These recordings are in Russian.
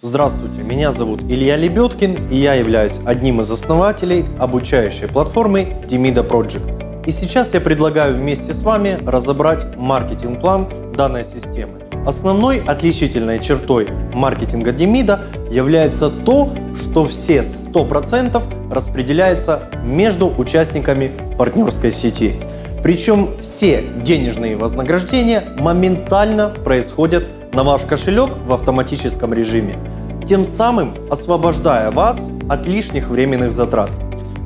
Здравствуйте, меня зовут Илья Лебедкин и я являюсь одним из основателей обучающей платформы Demida Project. И сейчас я предлагаю вместе с вами разобрать маркетинг-план данной системы. Основной отличительной чертой маркетинга Demida является то, что все 100% распределяется между участниками партнерской сети. Причем все денежные вознаграждения моментально происходят на ваш кошелек в автоматическом режиме, тем самым освобождая вас от лишних временных затрат.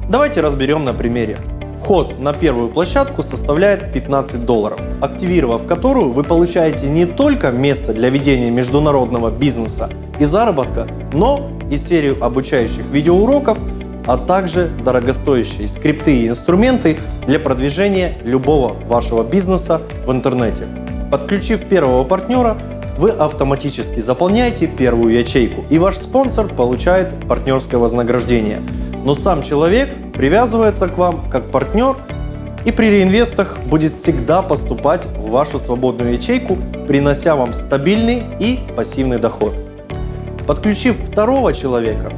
Давайте разберем на примере. Вход на первую площадку составляет 15 долларов, активировав которую вы получаете не только место для ведения международного бизнеса и заработка, но и серию обучающих видеоуроков, а также дорогостоящие скрипты и инструменты для продвижения любого вашего бизнеса в интернете. Подключив первого партнера, вы автоматически заполняете первую ячейку, и ваш спонсор получает партнерское вознаграждение. Но сам человек привязывается к вам как партнер и при реинвестах будет всегда поступать в вашу свободную ячейку, принося вам стабильный и пассивный доход. Подключив второго человека,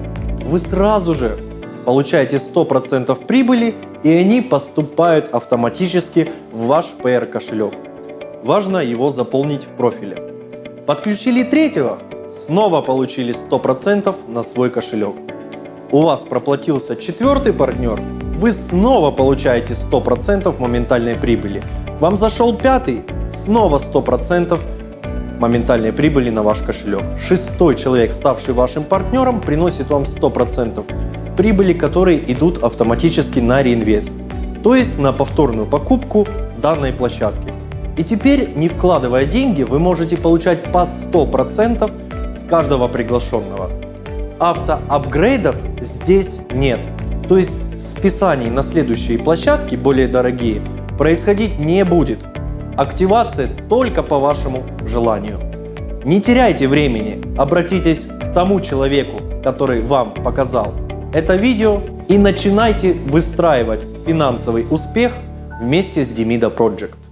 вы сразу же получаете 100% прибыли и они поступают автоматически в ваш PR кошелек. Важно его заполнить в профиле. Подключили третьего, снова получили 100% на свой кошелек. У вас проплатился четвертый партнер, вы снова получаете 100% моментальной прибыли. Вам зашел пятый, снова 100% моментальной прибыли на ваш кошелек. Шестой человек, ставший вашим партнером, приносит вам 100% прибыли, которые идут автоматически на реинвест, то есть на повторную покупку данной площадки. И теперь, не вкладывая деньги, вы можете получать по 100% с каждого приглашенного. Автоапгрейдов здесь нет. То есть списаний на следующие площадки, более дорогие, происходить не будет. Активация только по вашему желанию. Не теряйте времени, обратитесь к тому человеку, который вам показал это видео и начинайте выстраивать финансовый успех вместе с Demida Project.